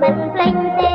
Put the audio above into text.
mình linh tiêu